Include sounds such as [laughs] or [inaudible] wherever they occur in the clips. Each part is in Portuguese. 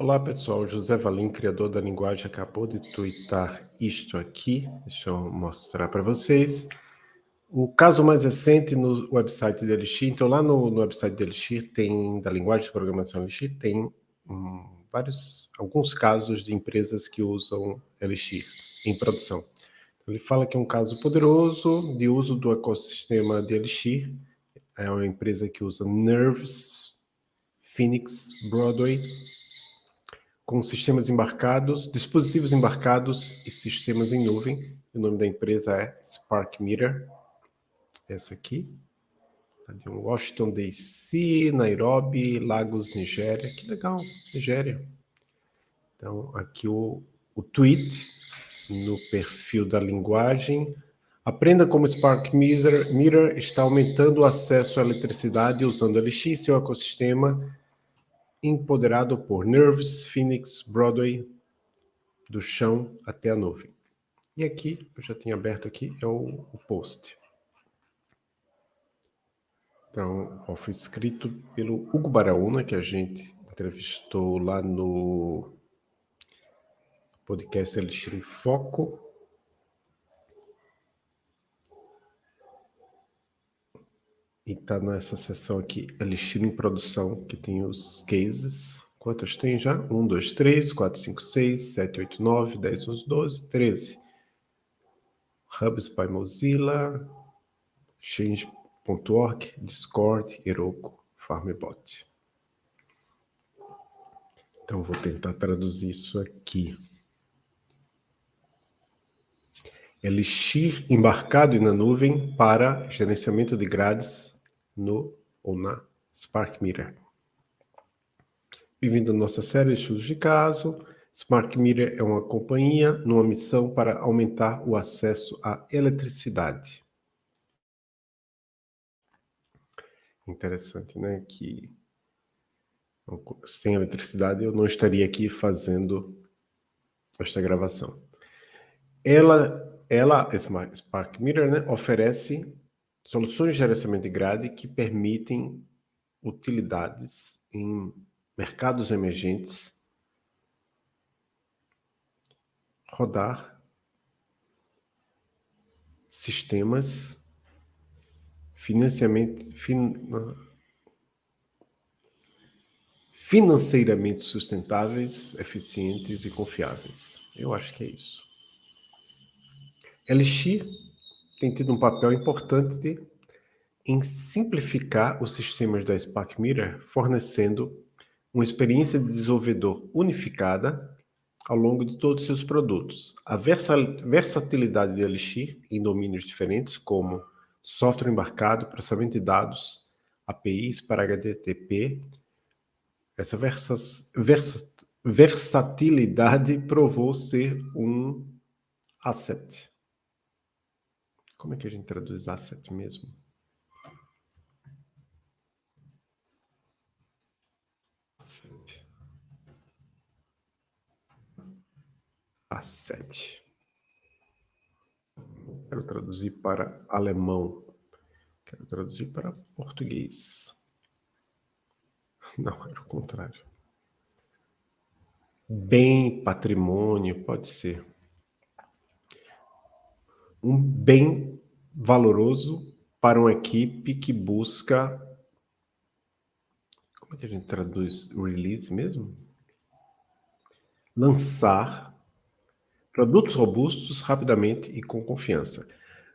Olá pessoal, José Valim, criador da linguagem, acabou de twittar isto aqui, deixa eu mostrar para vocês. O caso mais recente no website da Elixir, então lá no, no website da Elixir tem, da linguagem de programação Elixir, tem hum, vários, alguns casos de empresas que usam Elixir em produção. Então, ele fala que é um caso poderoso de uso do ecossistema de Elixir, é uma empresa que usa Nerves, Phoenix, Broadway, com sistemas embarcados, dispositivos embarcados e sistemas em nuvem. O nome da empresa é Spark Meter. Essa aqui. De Washington DC, Nairobi, Lagos, Nigéria. Que legal, Nigéria. Então, aqui o, o tweet no perfil da linguagem. Aprenda como Spark Meter, Meter está aumentando o acesso à eletricidade usando LX seu ecossistema empoderado por Nerves, Phoenix, Broadway, do chão até a nuvem. E aqui, eu já tinha aberto aqui, é o, o post. Então, ó, foi escrito pelo Hugo Baraúna, que a gente entrevistou lá no podcast Elixir em Foco. E está nessa seção aqui, Elixir em produção, que tem os cases. Quantos tem já? 1, 2, 3, 4, 5, 6, 7, 8, 9, 10, 11, 12, 13. Hubs by Mozilla, Change.org, Discord, Heroku, Farmbot. Então, vou tentar traduzir isso aqui. Elixir embarcado e na nuvem para gerenciamento de grades no ou na Spark Meter. Bem-vindo à nossa série de estudos de caso. Spark Meter é uma companhia numa missão para aumentar o acesso à eletricidade. Interessante, né? Que sem eletricidade eu não estaria aqui fazendo esta gravação. Ela, ela Spark Meter, né, oferece Soluções de gerenciamento de grade que permitem utilidades em mercados emergentes rodar sistemas financiamento, fin, financeiramente sustentáveis, eficientes e confiáveis. Eu acho que é isso. Elixir tem tido um papel importante em simplificar os sistemas da Spark Meter, fornecendo uma experiência de desenvolvedor unificada ao longo de todos os seus produtos. A versatilidade de Elixir em domínios diferentes, como software embarcado, processamento de dados, APIs para HTTP, essa versas, versatilidade provou ser um asset. Como é que a gente traduz asset mesmo? Asset. Asset. Quero traduzir para alemão. Quero traduzir para português. [laughs] Não, era o contrário. Bem, patrimônio, pode ser um bem valoroso para uma equipe que busca... Como é que a gente traduz release mesmo? Lançar produtos robustos rapidamente e com confiança.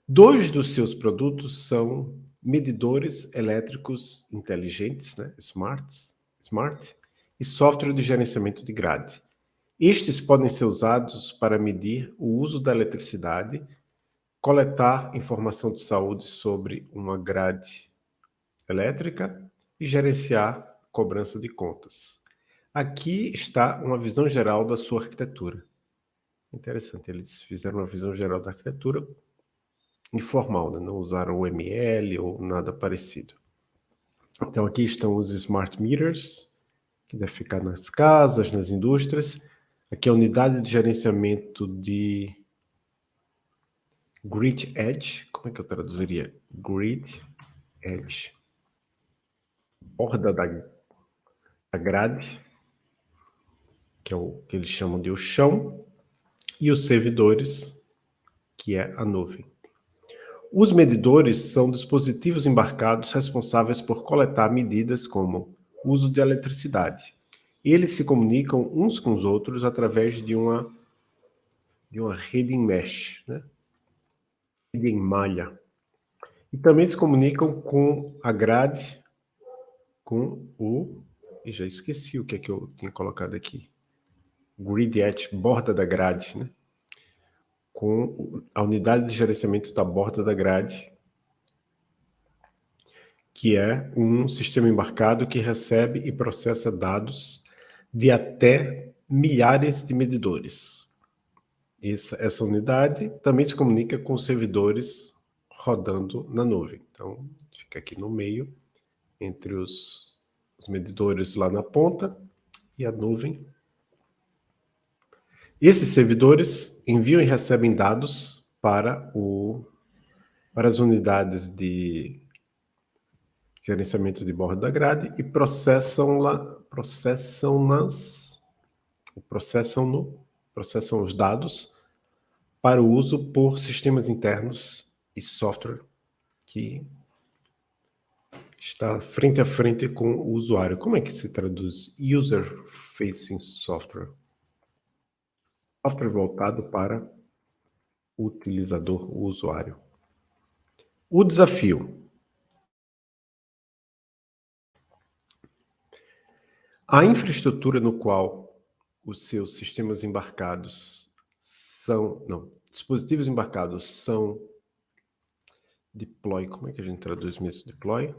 Dois dos seus produtos são medidores elétricos inteligentes, né? Smarts, smart, e software de gerenciamento de grade. Estes podem ser usados para medir o uso da eletricidade coletar informação de saúde sobre uma grade elétrica e gerenciar cobrança de contas. Aqui está uma visão geral da sua arquitetura. Interessante, eles fizeram uma visão geral da arquitetura informal, né? não usaram o ML ou nada parecido. Então aqui estão os smart meters, que deve ficar nas casas, nas indústrias. Aqui a unidade de gerenciamento de Grid Edge, como é que eu traduziria? Grid Edge. Borda da, da grade. que é o que eles chamam de o chão, e os servidores, que é a nuvem. Os medidores são dispositivos embarcados responsáveis por coletar medidas como uso de eletricidade. Eles se comunicam uns com os outros através de uma, de uma rede em mesh, né? Em malha. E também se comunicam com a grade, com o... E já esqueci o que é que eu tinha colocado aqui. Grid edge, borda da grade, né? Com a unidade de gerenciamento da borda da grade, que é um sistema embarcado que recebe e processa dados de até milhares de medidores. Essa, essa unidade também se comunica com os servidores rodando na nuvem. Então, fica aqui no meio, entre os, os medidores lá na ponta e a nuvem. Esses servidores enviam e recebem dados para, o, para as unidades de gerenciamento de borda da grade e processam lá, processam nas, processam no, processam os dados para o uso por sistemas internos e software que está frente a frente com o usuário. Como é que se traduz User Facing Software? Software voltado para o utilizador, o usuário. O desafio. A infraestrutura no qual os seus sistemas embarcados são, não, dispositivos embarcados são deploy, como é que a gente traduz mesmo deploy?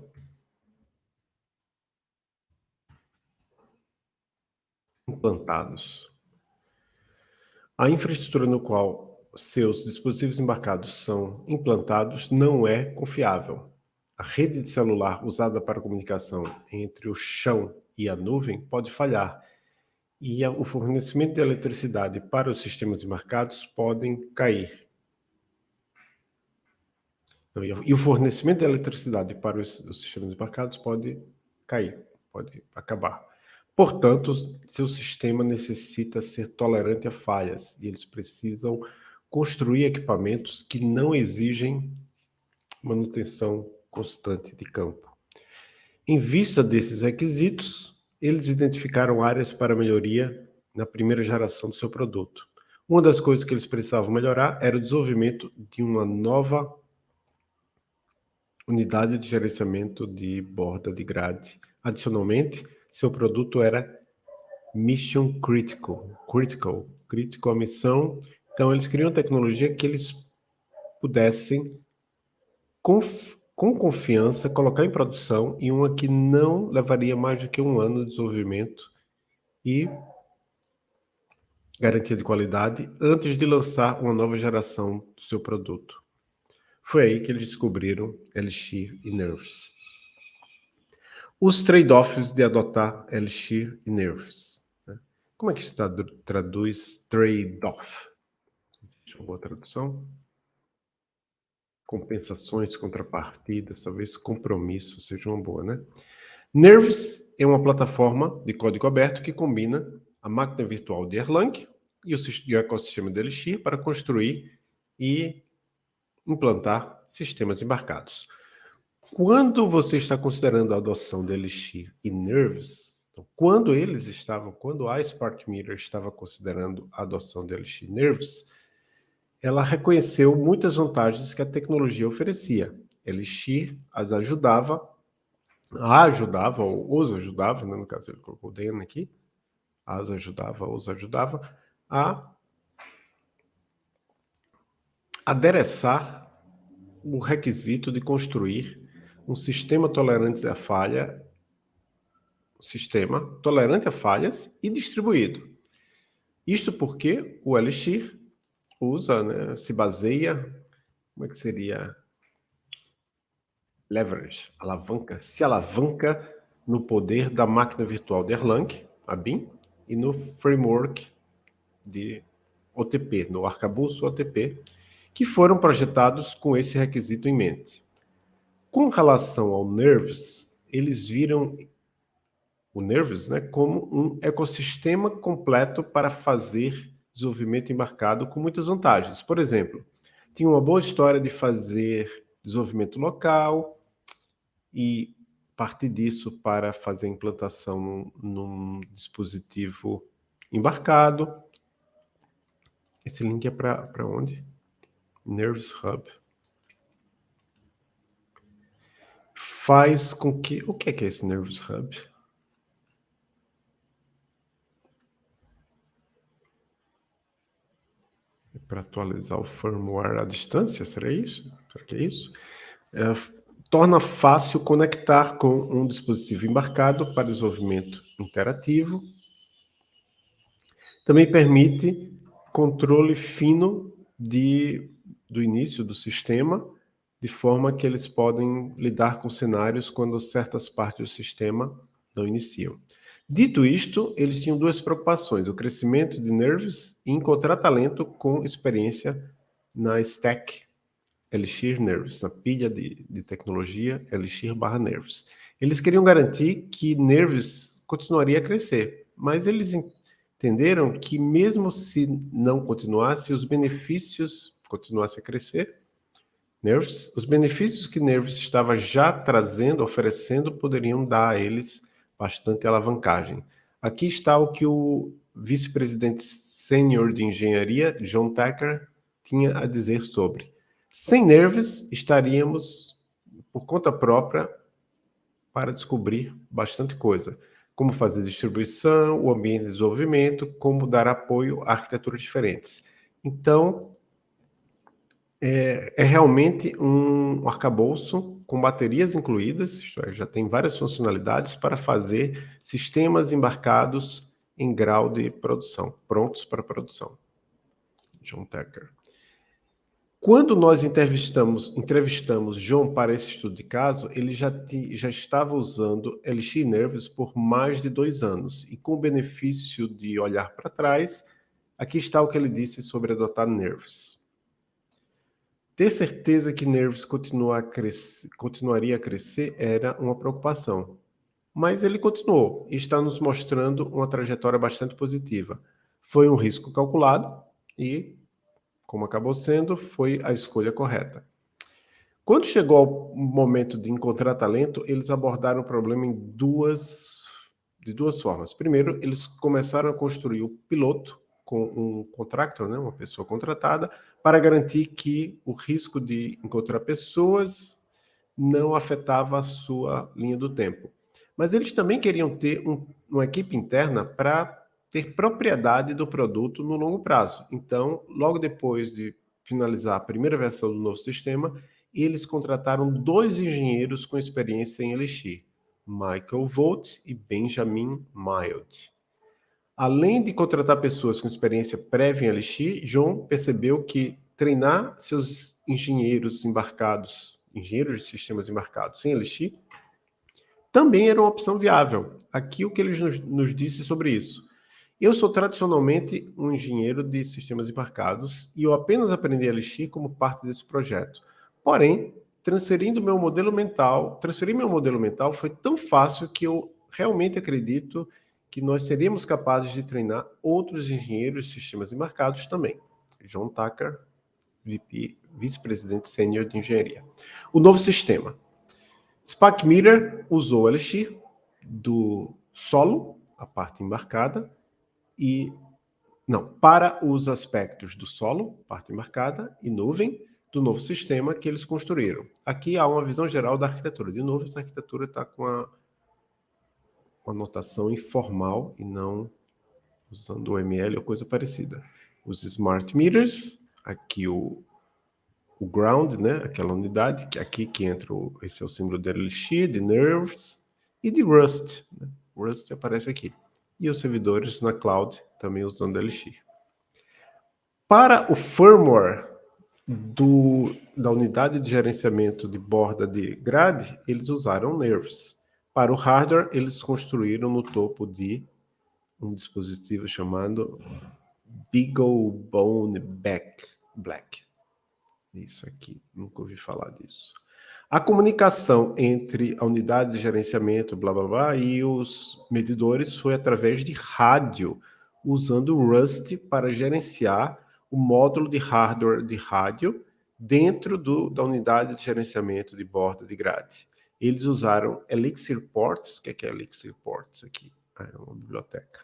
Implantados. A infraestrutura no qual seus dispositivos embarcados são implantados não é confiável. A rede de celular usada para comunicação entre o chão e a nuvem pode falhar, e o fornecimento de eletricidade para os sistemas embarcados podem cair. E o fornecimento de eletricidade para os, os sistemas embarcados pode cair, pode acabar. Portanto, seu sistema necessita ser tolerante a falhas e eles precisam construir equipamentos que não exigem manutenção constante de campo. Em vista desses requisitos, eles identificaram áreas para melhoria na primeira geração do seu produto. Uma das coisas que eles precisavam melhorar era o desenvolvimento de uma nova unidade de gerenciamento de borda de grade. Adicionalmente, seu produto era mission critical, critical, critical a missão. Então, eles queriam tecnologia que eles pudessem com confiança, colocar em produção e uma que não levaria mais do que um ano de desenvolvimento e garantia de qualidade antes de lançar uma nova geração do seu produto. Foi aí que eles descobriram Elixir e Nerves. Os trade-offs de adotar Elixir e Nerves. Né? Como é que se traduz trade-off? Existe uma boa tradução? Compensações, contrapartidas, talvez compromisso seja uma boa, né? Nerves é uma plataforma de código aberto que combina a máquina virtual de Erlang e o, ecossistema de Elixir para construir e implantar sistemas embarcados. Quando você está considerando a adoção de Elixir e Nerves, então, quando eles estavam, quando a Spark Meter estava considerando a adoção de Elixir e Nerves, ela reconheceu muitas vantagens que a tecnologia oferecia. Elixir as ajudava, a ajudava, ou os ajudava, né? no caso ele colocou o DN aqui, as ajudava, os ajudava, a adereçar o requisito de construir um sistema tolerante à falha, sistema tolerante a falhas e distribuído. Isto porque o Elixir usa, né, se baseia, como é que seria? Leverage, alavanca, se alavanca no poder da máquina virtual de Erlang, a BIM, e no framework de OTP, no arcabouço OTP, que foram projetados com esse requisito em mente. Com relação ao Nerves, eles viram o Nervous né, como um ecossistema completo para fazer desenvolvimento embarcado com muitas vantagens. Por exemplo, tinha uma boa história de fazer desenvolvimento local e partir disso para fazer implantação num, dispositivo embarcado. Esse link é para onde? Nervous Hub. Faz com que... O que é, que é esse Nervous Hub? É para atualizar o firmware à distância, será isso? Será que é isso? É, torna fácil conectar com um dispositivo embarcado para desenvolvimento interativo. Também permite controle fino de, do início do sistema, de forma que eles podem lidar com cenários quando certas partes do sistema não iniciam. Dito isto, eles tinham duas preocupações, o crescimento de Nerves e encontrar talento com experiência na stack Elixir Nerves, na pilha de, de tecnologia Elixir barra Nerves. Eles queriam garantir que Nerves continuaria a crescer, mas eles entenderam que mesmo se não continuasse, os benefícios continuassem a crescer, Nerves, os benefícios que Nerves estava já trazendo, oferecendo, poderiam dar a eles bastante alavancagem. Aqui está o que o vice-presidente sênior de engenharia, John Tacker, tinha a dizer sobre. Sem Nerves, estaríamos por conta própria para descobrir bastante coisa. Como fazer distribuição, o ambiente de desenvolvimento, como dar apoio a arquiteturas diferentes. Então, é, é realmente um arcabouço com baterias incluídas, isto é, já tem várias funcionalidades para fazer sistemas embarcados em grau de produção, prontos para produção. John Tucker. Quando nós entrevistamos, entrevistamos João para esse estudo de caso, ele já, já estava usando Elixir Nervous por mais de dois anos. E com o benefício de olhar para trás, aqui está o que ele disse sobre adotar Nervous. Ter certeza que Nervous continua a crescer, continuaria a crescer era uma preocupação. Mas ele continuou e está nos mostrando uma trajetória bastante positiva. Foi um risco calculado e como acabou sendo, foi a escolha correta. Quando chegou ao momento de encontrar talento, eles abordaram o problema em duas, de duas formas. Primeiro, eles começaram a construir o piloto com um contractor, né, uma pessoa contratada, para garantir que o risco de encontrar pessoas não afetava a sua linha do tempo. Mas eles também queriam ter um, uma equipe interna para ter propriedade do produto no longo prazo. Então, logo depois de finalizar a primeira versão do novo sistema, eles contrataram dois engenheiros com experiência em Elixir, Michael Volt e Benjamin Mild. Além de contratar pessoas com experiência prévia em Elixir, John percebeu que treinar seus engenheiros embarcados, engenheiros de sistemas embarcados em Elixir, também era uma opção viável. Aqui o que ele nos, nos disse sobre isso. Eu sou tradicionalmente um engenheiro de sistemas embarcados e eu apenas aprendi Elixir como parte desse projeto. Porém, transferindo meu modelo mental, transferir meu modelo mental foi tão fácil que eu realmente acredito que nós seríamos capazes de treinar outros engenheiros de sistemas embarcados também. John Tucker, VP, vice-presidente sênior de engenharia. O novo sistema. Spark Meter usou Elixir do solo, a parte embarcada, e não, para os aspectos do solo, parte marcada, e nuvem, do novo sistema que eles construíram. Aqui há uma visão geral da arquitetura. De novo, essa arquitetura está com a, uma notação informal e não usando o ML ou coisa parecida. Os smart meters, aqui o, o ground, né, aquela unidade, que aqui que entra o, esse é o símbolo de Elixir, de Nerves e de Rust. Né? Rust aparece aqui e os servidores na cloud também usando Elixir. Para o firmware do, da unidade de gerenciamento de borda de grade, eles usaram Nerves. Para o hardware, eles construíram no topo de um dispositivo chamado BeagleBone Back Black. Isso aqui, nunca ouvi falar disso. A comunicação entre a unidade de gerenciamento, blá, blá, blá, e os medidores foi através de rádio, usando Rust para gerenciar o módulo de hardware de rádio dentro do, da unidade de gerenciamento de borda de grade. Eles usaram Elixir Ports, o que é, que é Elixir Ports aqui? Ah, é uma biblioteca.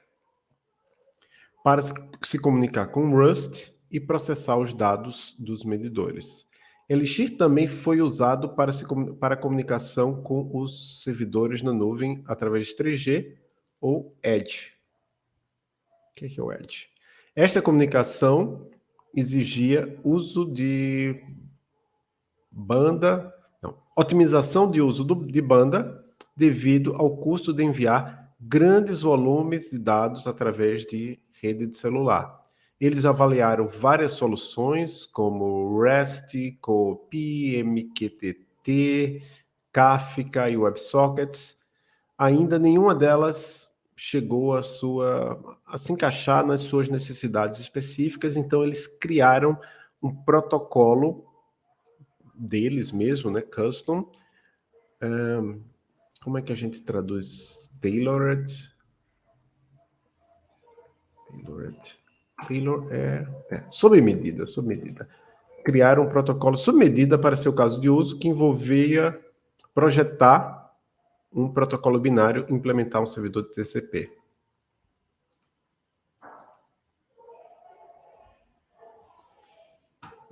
Para se comunicar com Rust e processar os dados dos medidores. Elixir também foi usado para, se, para comunicação com os servidores na nuvem através de 3G ou Edge. O que é, o Edge? Esta comunicação exigia uso de banda, otimização de uso do, de banda devido ao custo de enviar grandes volumes de dados através de rede de celular. Eles avaliaram várias soluções, como REST, COP, MQTT, Kafka e WebSockets. Ainda nenhuma delas chegou a, sua, a se encaixar nas suas necessidades específicas, então eles criaram um protocolo deles mesmo, né, custom. Um, como é que a gente traduz? Tailored? Tailored. Taylor é, é sob medida, sob medida. Criaram um protocolo sob medida para seu caso de uso que envolvia projetar um protocolo binário e implementar um servidor de TCP.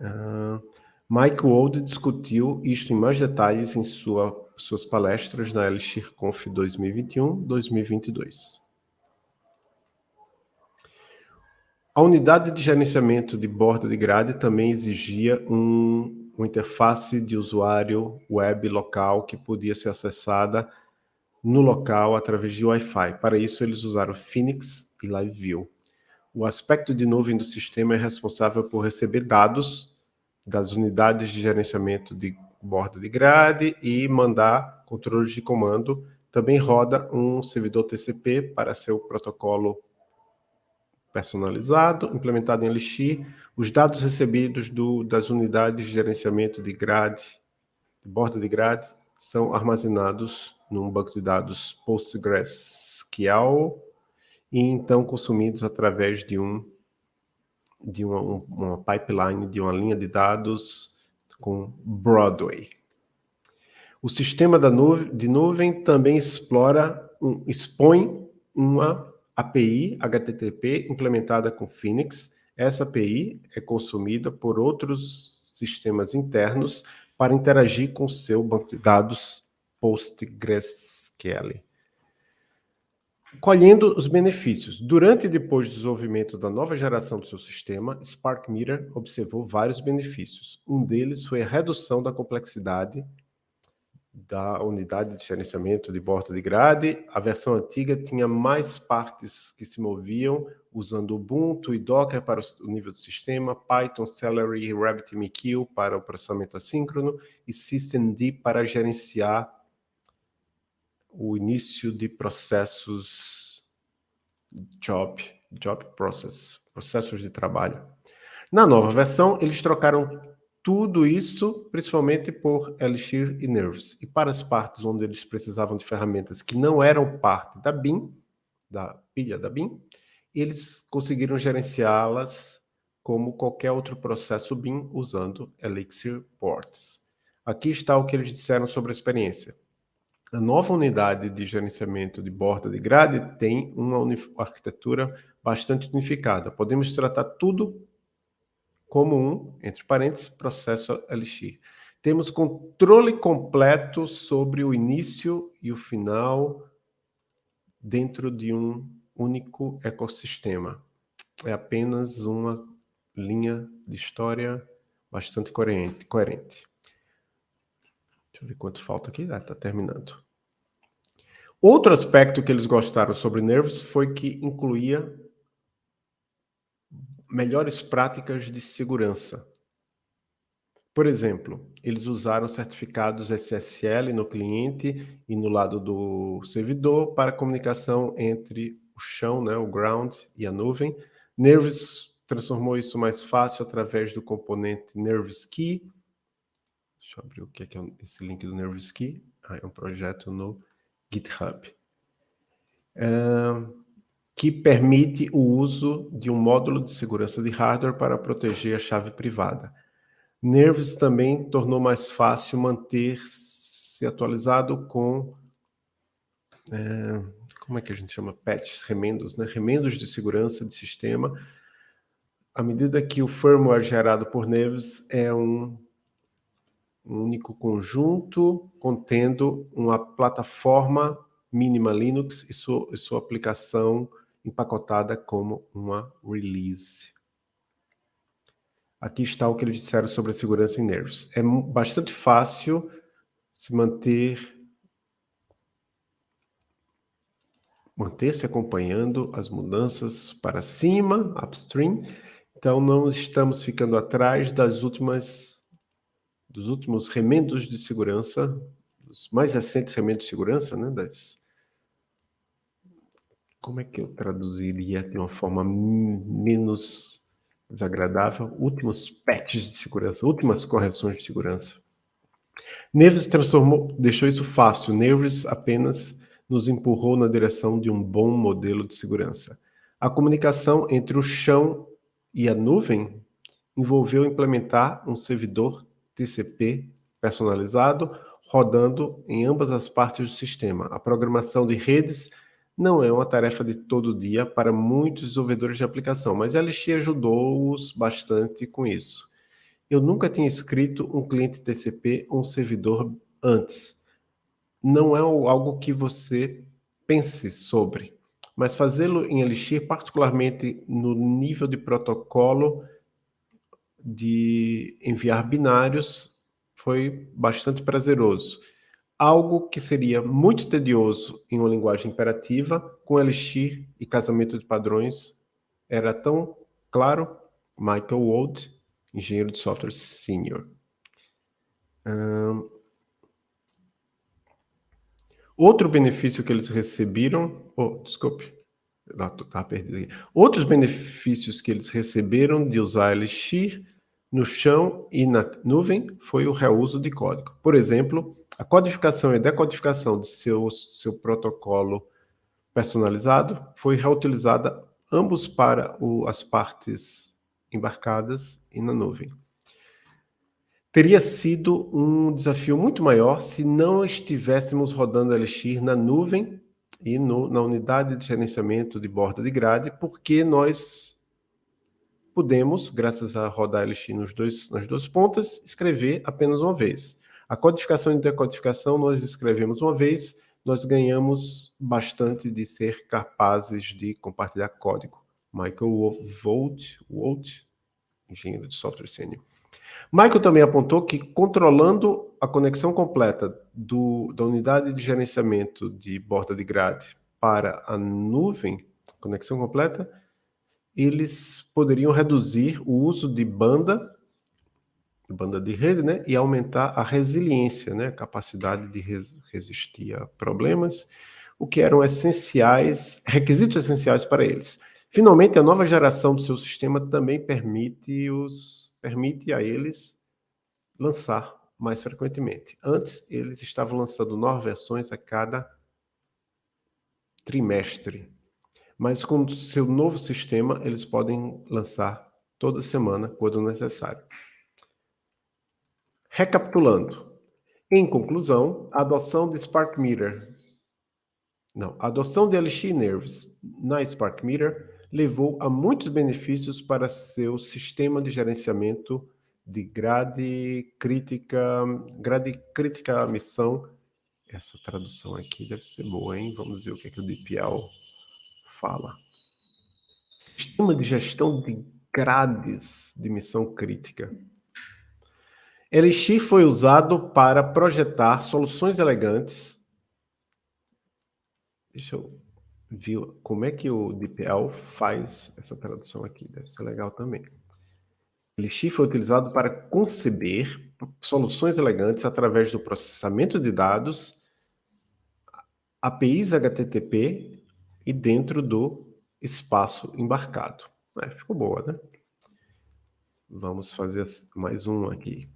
Uh, Mike Wold discutiu isto em mais detalhes em sua, suas palestras na LXIRConf 2021-2022. A unidade de gerenciamento de borda de grade também exigia um, uma interface de usuário web local que podia ser acessada no local através de Wi-Fi. Para isso, eles usaram Phoenix e LiveView. O aspecto de nuvem do sistema é responsável por receber dados das unidades de gerenciamento de borda de grade e mandar controles de comando. Também roda um servidor TCP para seu protocolo personalizado, implementado em Elixir, os dados recebidos do, das unidades de gerenciamento de grade, de borda de grade, são armazenados num banco de dados PostgreSQL e então consumidos através de um de uma, uma pipeline, de uma linha de dados com Broadway. O sistema da nuvem, de nuvem também explora, um, expõe uma API HTTP implementada com Phoenix. Essa API é consumida por outros sistemas internos para interagir com o seu banco de dados PostgreSQL. Colhendo os benefícios. Durante e depois do desenvolvimento da nova geração do seu sistema, SparkMeter observou vários benefícios. Um deles foi a redução da complexidade da unidade de gerenciamento de borda de grade. A versão antiga tinha mais partes que se moviam usando Ubuntu e Docker para o nível do sistema, Python, Celery RabbitMQ para o processamento assíncrono e systemd para gerenciar o início de processos job, job process, processos de trabalho. Na nova versão, eles trocaram tudo isso, principalmente por Elixir e Nerves. E para as partes onde eles precisavam de ferramentas que não eram parte da BIM, da pilha da BIM, eles conseguiram gerenciá-las como qualquer outro processo BIM usando Elixir Ports. Aqui está o que eles disseram sobre a experiência. A nova unidade de gerenciamento de borda de grade tem uma arquitetura bastante unificada. Podemos tratar tudo como um, entre parênteses, processo Elixir. Temos controle completo sobre o início e o final dentro de um único ecossistema. É apenas uma linha de história bastante coerente. coerente. Deixa eu ver quanto falta aqui. Ah, está terminando. Outro aspecto que eles gostaram sobre Nervous foi que incluía melhores práticas de segurança. Por exemplo, eles usaram certificados SSL no cliente e no lado do servidor para comunicação entre o chão, né, o ground e a nuvem. Nervous transformou isso mais fácil através do componente Nervous Key. Deixa eu abrir o que é, que é esse link do Nervski. Ah, é um projeto no GitHub. Uh, que permite o uso de um módulo de segurança de hardware para proteger a chave privada. Nervos também tornou mais fácil manter-se atualizado com... É, como é que a gente chama? Patches, remendos, né? Remendos de segurança de sistema. À medida que o firmware gerado por Nervos é um um único conjunto contendo uma plataforma mínima Linux e sua, e sua aplicação empacotada como uma release. Aqui está o que eles disseram sobre a segurança em Nervos. É bastante fácil se manter manter-se acompanhando as mudanças para cima, upstream. Então, não estamos ficando atrás das últimas dos últimos remendos de segurança, dos mais recentes remendos de segurança, né, das... Como é que eu traduziria de uma forma menos desagradável? Últimos patches de segurança, últimas correções de segurança. Neves transformou, deixou isso fácil. Neves apenas nos empurrou na direção de um bom modelo de segurança. A comunicação entre o chão e a nuvem envolveu implementar um servidor TCP personalizado, rodando em ambas as partes do sistema. A programação de redes não é uma tarefa de todo dia para muitos desenvolvedores de aplicação, mas a LX ajudou-os bastante com isso. Eu nunca tinha escrito um cliente TCP ou um servidor antes. Não é algo que você pense sobre, mas fazê-lo em Elixir, particularmente no nível de protocolo, de enviar binários foi bastante prazeroso. Algo que seria muito tedioso em uma linguagem imperativa, com Elixir e casamento de padrões, era tão claro. Michael Wold, engenheiro de software senior. outro benefício que eles receberam... Oh, desculpe. Tá perdido aqui. Outros benefícios que eles receberam de usar Elixir no chão e na nuvem foi o reuso de código. Por exemplo, a codificação e decodificação de seu, seu protocolo personalizado foi reutilizada ambos para o, as partes embarcadas e na nuvem. Teria sido um desafio muito maior se não estivéssemos rodando Elixir na nuvem e no, na unidade de gerenciamento de borda de grade, porque nós podemos, graças a rodar LX nos dois, nas duas pontas, escrever apenas uma vez. A codificação e decodificação nós escrevemos uma vez, nós ganhamos bastante de ser capazes de compartilhar código. Michael Volt, Volt engenheiro de software sênior. Michael também apontou que controlando a conexão completa do, da unidade de gerenciamento de borda de grade para a nuvem, conexão completa, eles poderiam reduzir o uso de banda, banda de rede, né, e aumentar a resiliência, né, a capacidade de res, resistir a problemas, o que eram essenciais, requisitos essenciais para eles. Finalmente, a nova geração do seu sistema também permite, os, permite a eles lançar mais frequentemente. Antes, eles estavam lançando novas versões a cada trimestre mas com seu novo sistema, eles podem lançar toda semana, quando necessário. Recapitulando, em conclusão, a adoção de Spark Meter, não, a adoção de LX Nerves na Spark Meter levou a muitos benefícios para seu sistema de gerenciamento de grade crítica, grade crítica missão. Essa tradução aqui deve ser boa, hein? Vamos ver o que, é que o DPL fala. Sistema de gestão de grades de missão crítica. Elixir foi usado para projetar soluções elegantes. Deixa eu ver como é que o DPL faz essa tradução aqui. Deve ser legal também. Elixir foi utilizado para conceber soluções elegantes através do processamento de dados, APIs HTTP e dentro do espaço embarcado. É, ficou boa, né? Vamos fazer mais um aqui.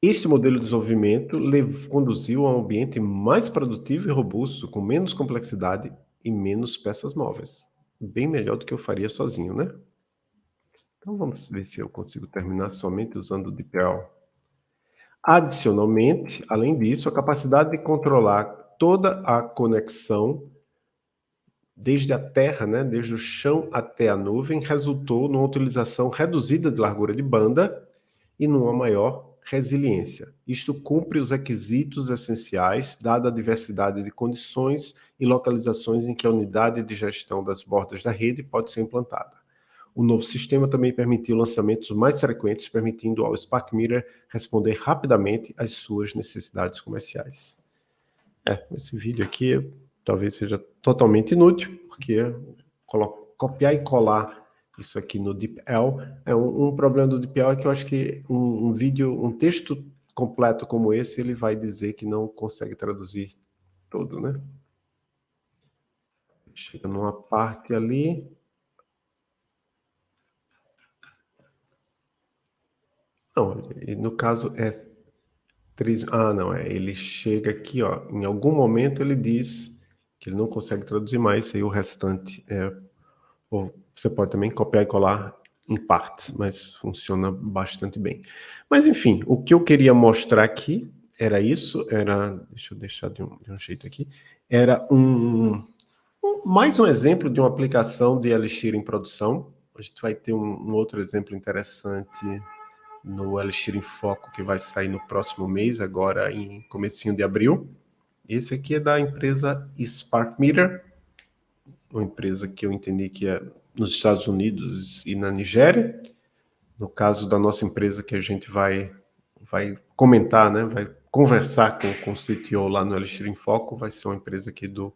Este modelo de desenvolvimento conduziu a um ambiente mais produtivo e robusto, com menos complexidade e menos peças móveis. Bem melhor do que eu faria sozinho, né? Então vamos ver se eu consigo terminar somente usando o DeepL. Adicionalmente, além disso, a capacidade de controlar toda a conexão desde a terra, né, desde o chão até a nuvem, resultou numa utilização reduzida de largura de banda e numa maior resiliência. Isto cumpre os requisitos essenciais, dada a diversidade de condições e localizações em que a unidade de gestão das bordas da rede pode ser implantada. O novo sistema também permitiu lançamentos mais frequentes, permitindo ao Spark Meter responder rapidamente às suas necessidades comerciais. É, esse vídeo aqui talvez seja totalmente inútil, porque copiar e colar isso aqui no DeepL. É um, um, problema do DeepL é que eu acho que um, um, vídeo, um texto completo como esse, ele vai dizer que não consegue traduzir tudo, né? Chega numa parte ali. Não, no caso é... Ah, não, é, ele chega aqui, ó, em algum momento ele diz que ele não consegue traduzir mais, e o restante é você pode também copiar e colar em partes, mas funciona bastante bem. Mas enfim, o que eu queria mostrar aqui era isso, era, deixa eu deixar de um, de um jeito aqui, era um, um, mais um exemplo de uma aplicação de Elixir em produção. A gente vai ter um, um outro exemplo interessante no Elixir em Foco, que vai sair no próximo mês, agora em comecinho de abril. Esse aqui é da empresa Spark Meter, uma empresa que eu entendi que é nos Estados Unidos e na Nigéria. No caso da nossa empresa que a gente vai, vai comentar, né, vai conversar com, com o CTO lá no Elixir em Foco, vai ser uma empresa aqui do,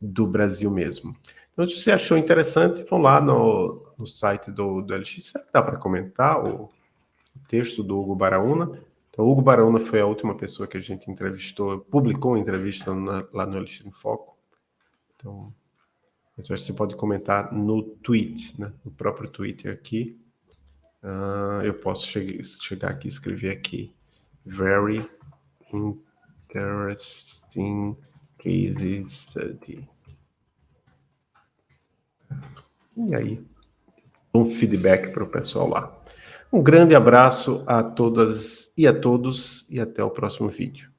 do Brasil mesmo. Então, se você achou interessante, vão lá no, no site do, do Elixir. Será que dá para comentar o, o texto do Hugo Baraúna? Então, Hugo Baraúna foi a última pessoa que a gente entrevistou, publicou uma entrevista na, lá no Elixir em Foco. Então, acho que você pode comentar no tweet, né? no próprio Twitter aqui. Uh, eu posso che chegar aqui e escrever aqui. Very interesting case study. E aí, um feedback para o pessoal lá. Um grande abraço a todas e a todos e até o próximo vídeo.